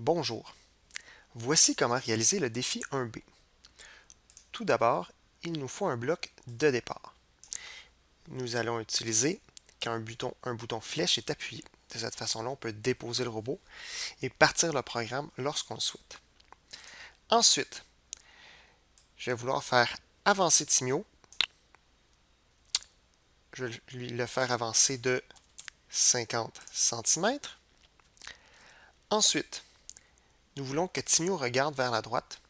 Bonjour, voici comment réaliser le défi 1B. Tout d'abord, il nous faut un bloc de départ. Nous allons utiliser quand un bouton, flèche est appuyé. De cette façon-là, on peut déposer le robot et partir le programme lorsqu'on le souhaite. Ensuite, je vais vouloir faire avancer Timio. Je vais le faire avancer de 50 cm. Ensuite, nous voulons que Timio regarde vers la droite.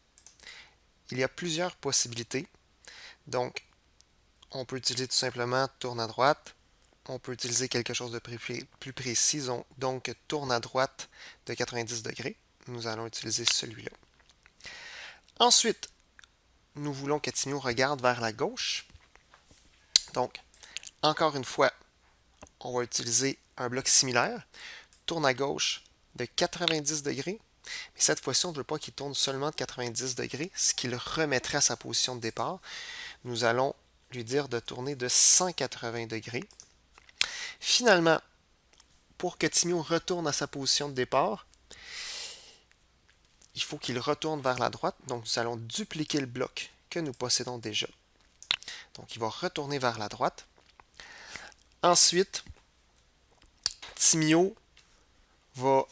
Il y a plusieurs possibilités. Donc, on peut utiliser tout simplement tourne à droite. On peut utiliser quelque chose de plus précis, donc tourne à droite de 90 degrés. Nous allons utiliser celui-là. Ensuite, nous voulons que Timio regarde vers la gauche. Donc, encore une fois, on va utiliser un bloc similaire. Tourne à gauche de 90 degrés. Mais cette fois-ci, on ne veut pas qu'il tourne seulement de 90 degrés, ce qui le remettrait à sa position de départ. Nous allons lui dire de tourner de 180 degrés. Finalement, pour que Timio retourne à sa position de départ, il faut qu'il retourne vers la droite. Donc, nous allons dupliquer le bloc que nous possédons déjà. Donc, il va retourner vers la droite. Ensuite, Timio va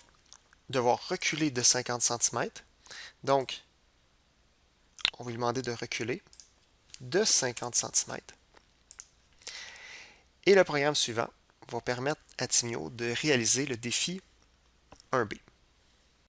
devoir reculer de 50 cm. Donc, on va lui demander de reculer de 50 cm. Et le programme suivant va permettre à Timio de réaliser le défi 1B.